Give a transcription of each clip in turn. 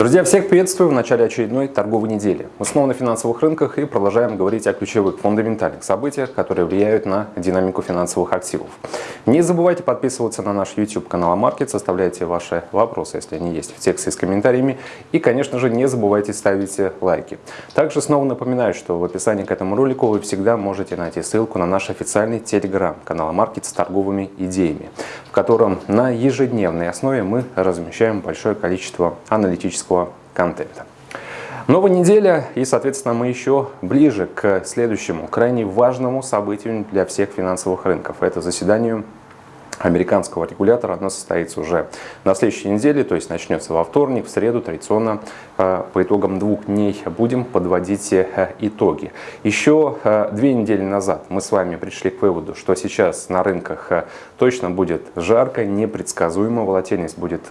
Друзья, всех приветствую в начале очередной торговой недели. Мы снова на финансовых рынках и продолжаем говорить о ключевых фундаментальных событиях, которые влияют на динамику финансовых активов. Не забывайте подписываться на наш YouTube канал Маркет, оставляйте ваши вопросы, если они есть, в тексте с комментариями. И, конечно же, не забывайте ставить лайки. Также снова напоминаю, что в описании к этому ролику вы всегда можете найти ссылку на наш официальный телеграм-канал Маркет с торговыми идеями, в котором на ежедневной основе мы размещаем большое количество аналитических аналитического контента. Новая неделя и, соответственно, мы еще ближе к следующему, крайне важному событию для всех финансовых рынков. Это заседанию американского регулятора. Оно состоится уже на следующей неделе, то есть начнется во вторник, в среду традиционно э, по итогам двух дней будем подводить э, итоги. Еще э, две недели назад мы с вами пришли к выводу, что сейчас на рынках точно будет жарко, непредсказуемо, волатильность будет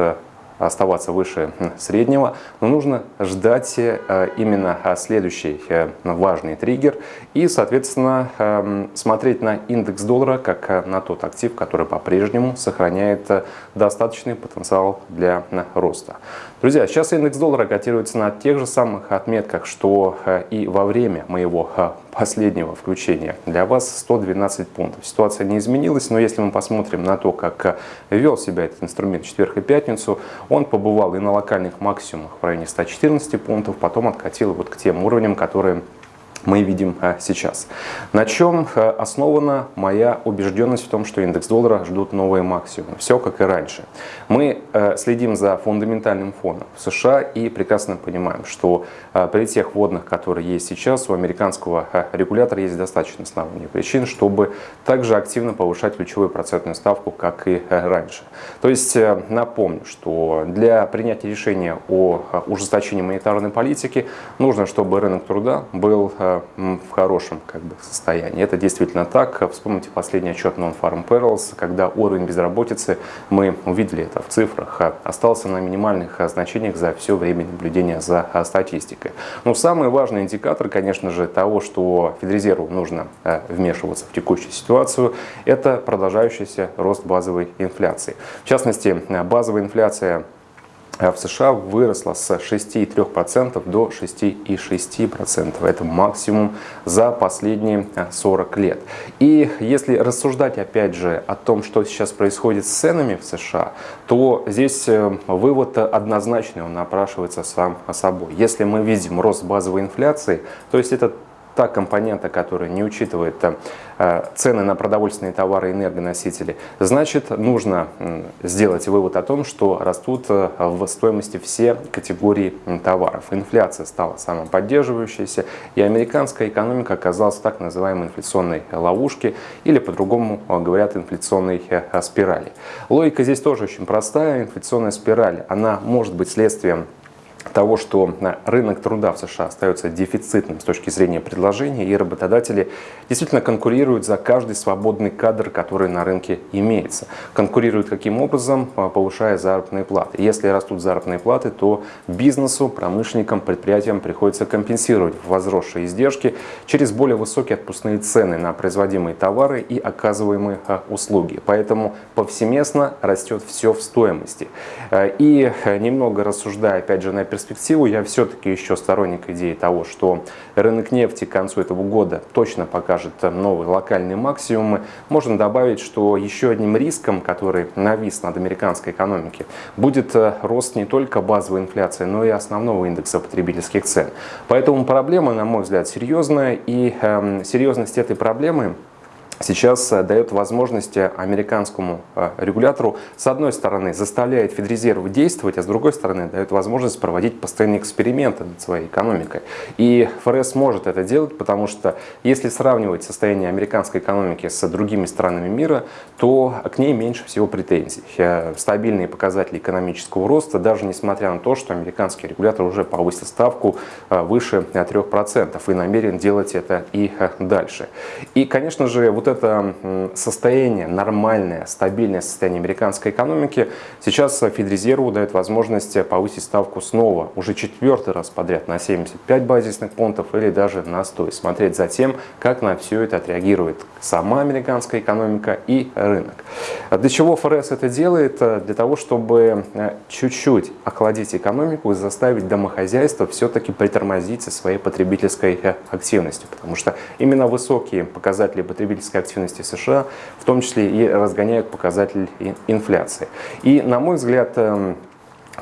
оставаться выше среднего, но нужно ждать э, именно э, следующий э, важный триггер и, соответственно, эм, смотреть на индекс доллара как на тот актив, который по-прежнему сохраняет достаточный потенциал для роста. Друзья, сейчас индекс доллара котируется на тех же самых отметках, что и во время моего последнего включения для вас 112 пунктов. Ситуация не изменилась, но если мы посмотрим на то, как вел себя этот инструмент в четверг и пятницу, он побывал и на локальных максимумах в районе 114 пунктов, потом откатил вот к тем уровням, которые мы видим э, сейчас. На чем э, основана моя убежденность в том, что индекс доллара ждут новые максимумы? Все как и раньше. Мы э, следим за фундаментальным фоном в США и прекрасно понимаем, что при тех вводных, которые есть сейчас, у американского регулятора есть достаточно оснований причин, чтобы также активно повышать ключевую процентную ставку, как и раньше. То есть напомню, что для принятия решения о ужесточении монетарной политики нужно, чтобы рынок труда был в хорошем как бы, состоянии. Это действительно так. Вспомните последний отчет Non-Farm Perils, когда уровень безработицы, мы увидели это в цифрах, остался на минимальных значениях за все время наблюдения за статистикой. Но самый важный индикатор, конечно же, того, что Федрезерву нужно вмешиваться в текущую ситуацию, это продолжающийся рост базовой инфляции. В частности, базовая инфляция в США выросла с 6,3% до 6,6%. Это максимум за последние 40 лет. И если рассуждать опять же о том, что сейчас происходит с ценами в США, то здесь э, вывод однозначный, он напрашивается сам собой. Если мы видим рост базовой инфляции, то есть это та компонента, которая не учитывает э, цены на продовольственные товары и энергоносители, значит нужно сделать вывод о том, что растут э, в стоимости все категории товаров. Инфляция стала самым поддерживающейся, и американская экономика оказалась в так называемой инфляционной ловушке, или по-другому э, говорят инфляционной спирали. Логика здесь тоже очень простая. Инфляционная спираль, она может быть следствием того, что рынок труда в США остается дефицитным с точки зрения предложения, и работодатели действительно конкурируют за каждый свободный кадр, который на рынке имеется. Конкурируют каким образом? А, повышая заработные платы. Если растут заработные платы, то бизнесу, промышленникам, предприятиям приходится компенсировать возросшие издержки через более высокие отпускные цены на производимые товары и оказываемые а, услуги. Поэтому повсеместно растет все в стоимости. А, и немного рассуждая, опять же, на перспективу я все-таки еще сторонник идеи того, что рынок нефти к концу этого года точно покажет новые локальные максимумы. Можно добавить, что еще одним риском, который навис над американской экономикой, будет э, рост не только базовой инфляции, но и основного индекса потребительских цен. Поэтому проблема, на мой взгляд, серьезная, и э, серьезность этой проблемы сейчас э, дает возможность американскому э, регулятору, с одной стороны, заставляет Федрезерв действовать, а с другой стороны, дает возможность проводить постоянные эксперименты над своей экономикой. И ФРС может это делать, потому что если сравнивать состояние американской экономики с другими странами мира, то к ней меньше всего претензий. Э, стабильные показатели экономического роста, даже несмотря на то, что американский регулятор уже повысил ставку выше 3% и намерен делать это и дальше. И, конечно же, вот это состояние, нормальное, стабильное состояние американской экономики, сейчас Федрезерву дает возможность повысить ставку снова, уже четвертый раз подряд на 75 базисных пунктов или даже на 100. И смотреть за тем, как на все это отреагирует сама американская экономика и рынок. Для чего ФРС это делает? Для того, чтобы э, чуть-чуть охладить экономику и заставить домохозяйство все-таки притормозить со своей потребительской э, активностью. Потому что именно высокие показатели потребительской активности США в том числе и разгоняют показатель инфляции. И, на мой взгляд, эм,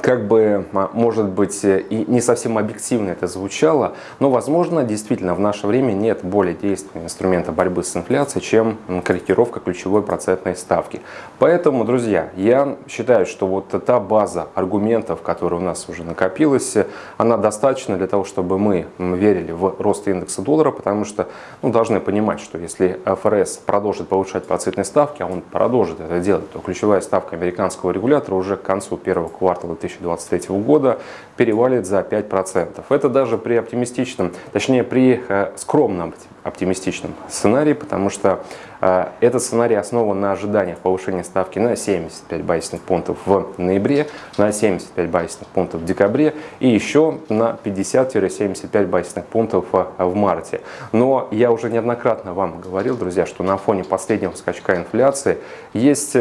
как бы, а, может быть, и не совсем объективно это звучало, но, возможно, действительно в наше время нет более действенного инструмента борьбы с инфляцией, чем корректировка ключевой процентной ставки. Поэтому, друзья, я считаю, что вот та база аргументов, которая у нас уже накопилась, она достаточна для того, чтобы мы верили в рост индекса доллара, потому что ну, должны понимать, что если ФРС продолжит повышать процентные ставки, а он продолжит это делать, то ключевая ставка американского регулятора уже к концу первого квартала 2023 года перевалит за 5%. Это даже при оптимистичном, точнее при э, скромном оптимистичном сценарии, потому что э, этот сценарий основан на ожиданиях повышения ставки на 75 базисных пунктов в ноябре, на 75 базисных пунктов в декабре и еще на 50-75 базисных пунктов э, в марте. Но я уже неоднократно вам говорил, друзья, что на фоне последнего скачка инфляции есть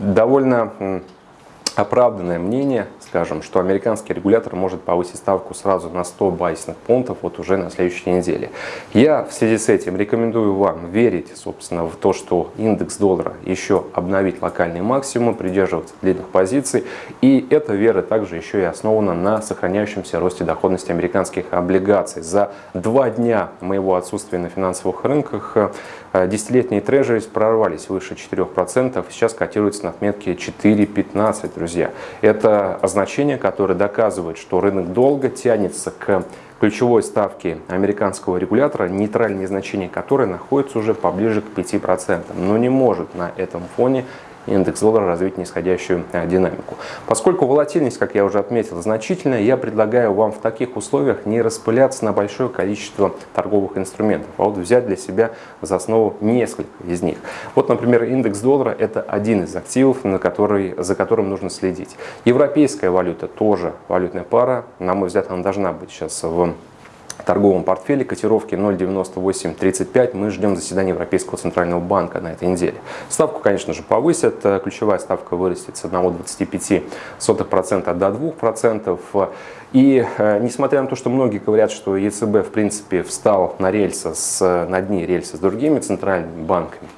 довольно оправданное мнение, скажем, что американский регулятор может повысить ставку сразу на 100 базисных пунктов вот уже на следующей неделе. Я в связи с этим рекомендую вам верить, собственно, в то, что индекс доллара еще обновит локальный максимум, придерживаться длинных позиций. И эта вера также еще и основана на сохраняющемся росте доходности американских облигаций. За два дня моего отсутствия на финансовых рынках э, десятилетние трежерис прорвались выше 4%, сейчас котируются на отметке 4,15 друзья. Это значение, которое доказывает, что рынок долго тянется к ключевой ставке американского регулятора, нейтральные значения которой находятся уже поближе к 5%, но не может на этом фоне индекс доллара развить нисходящую э, динамику. Поскольку волатильность, как я уже отметил, значительная, я предлагаю вам в таких условиях не распыляться на большое количество торговых инструментов, а вот взять для себя за основу несколько из них. Вот, например, индекс доллара – это один из активов, на который, за которым нужно следить. Европейская валюта тоже валютная пара, на мой взгляд, она должна быть сейчас в торговом портфеле котировки 0,9835. Мы ждем заседания Европейского центрального банка на этой неделе. Ставку, конечно же, повысят. Ключевая ставка вырастет с 1,25% до 2%. И э, несмотря на то, что многие говорят, что ЕЦБ в принципе встал на рельсы, с, на дни рельсы с другими центральными банками, Э,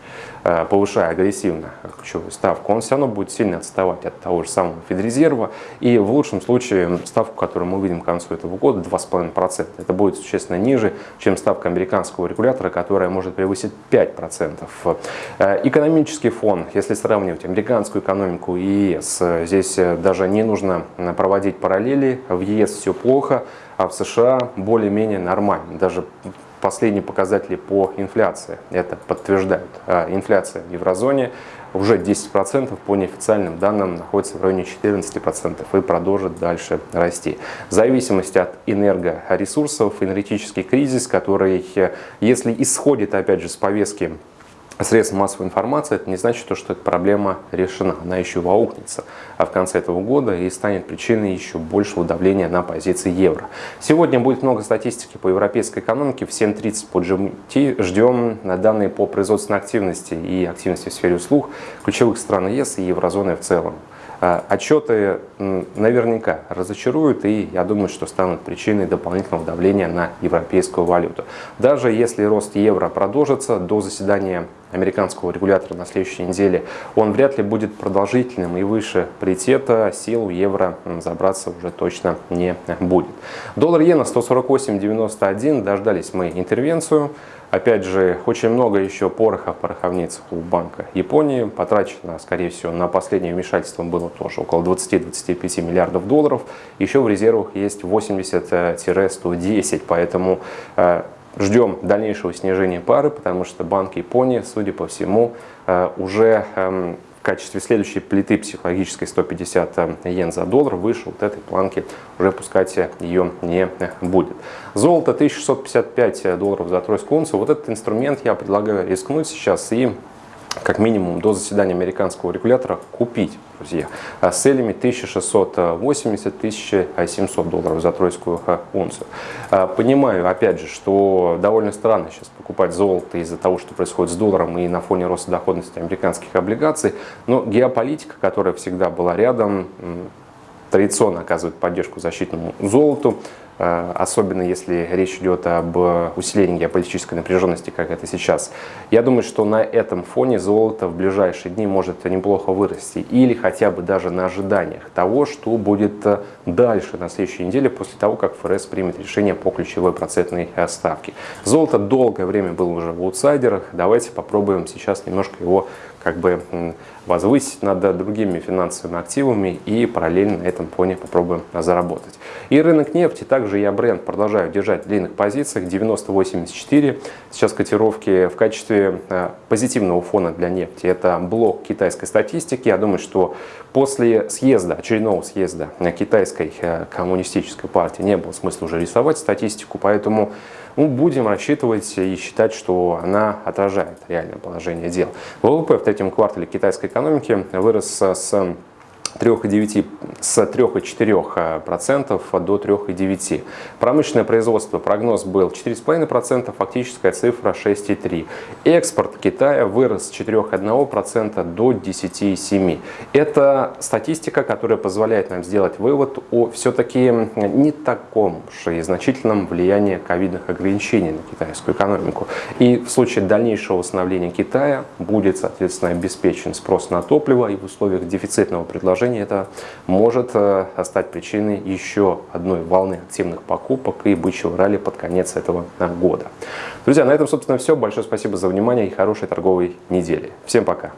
повышая агрессивно ключевую ставку, он все равно будет сильно отставать от того же самого Федрезерва. И в лучшем случае ставку, которую мы увидим к концу этого года, 2,5%. Это будет существенно ниже, чем ставка американского регулятора, которая может превысить 5%. Э, экономический фон, если сравнивать американскую экономику и ЕС, здесь даже не нужно проводить параллели. В ЕС все плохо, а в США более-менее нормально. Даже последние показатели по инфляции это подтверждают. А инфляция в еврозоне уже 10% по неофициальным данным находится в районе 14% и продолжит дальше расти. В зависимости от энергоресурсов, энергетический кризис, который, если исходит опять же с повестки средств массовой информации, это не значит, что эта проблема решена. Она еще воукнется а в конце этого года и станет причиной еще большего давления на позиции евро. Сегодня будет много статистики по европейской экономике. В 7.30 по GMT ждем данные по производственной активности и активности в сфере услуг ключевых стран ЕС и еврозоны в целом. А, отчеты наверняка разочаруют и я думаю, что станут причиной дополнительного давления на европейскую валюту. Даже если рост евро продолжится до заседания американского регулятора на следующей неделе, он вряд ли будет продолжительным и выше паритета сил евро забраться уже точно не будет. Доллар иена 148.91, дождались мы интервенцию. Опять же, очень много еще пороха в пороховницах у Банка Японии. Потрачено, скорее всего, на последнее вмешательство было тоже около 20-25 миллиардов долларов. Еще в резервах есть 80-110, поэтому э, ждем дальнейшего снижения пары, потому что Банк Японии, судя по всему, э, уже эм, качестве следующей плиты психологической 150 йен за доллар, выше вот этой планки уже пускать ее не будет. Золото 1655 долларов за тройскую унцию. Вот этот инструмент я предлагаю рискнуть сейчас и как минимум до заседания американского регулятора купить, друзья, а с целями 1680-1700 долларов за тройскую унцию. А, понимаю, опять же, что довольно странно сейчас покупать золото из-за того, что происходит с долларом и на фоне роста доходности американских облигаций, но геополитика, которая всегда была рядом, традиционно оказывает поддержку защитному золоту, особенно если речь идет об усилении геополитической напряженности, как это сейчас. Я думаю, что на этом фоне золото в ближайшие дни может неплохо вырасти, или хотя бы даже на ожиданиях того, что будет э, дальше на следующей неделе, после того, как ФРС примет решение по ключевой процентной э, ставке. Золото долгое время было уже в аутсайдерах, давайте попробуем сейчас немножко его как бы возвысить над другими финансовыми активами и параллельно на этом фоне попробуем заработать. И рынок нефти, также я бренд продолжаю держать в длинных позициях 90.84. Сейчас котировки в качестве э, позитивного фона для нефти. Это блок китайской статистики. Я думаю, что после съезда, очередного съезда китайской э, коммунистической партии не было смысла уже рисовать статистику, поэтому ну, будем рассчитывать и считать, что она отражает реальное положение дел. ВВП в третьем квартале китайской экономики вырос с 3,9, с 3,4% а, до 3,9%. Промышленное производство, прогноз был 4,5%, фактическая цифра 6,3%. Экспорт Китая вырос с 4,1% до 10,7%. Это статистика, которая позволяет нам сделать вывод о все-таки не таком же и значительном влиянии ковидных ограничений на китайскую экономику. И в случае дальнейшего восстановления Китая будет, соответственно, обеспечен спрос на топливо и в условиях дефицитного предложения положении это может э, стать причиной еще одной волны активных покупок и бычьего ралли под конец этого э, года. Друзья, на этом, собственно, все. Большое спасибо за внимание и хорошей торговой недели. Всем пока!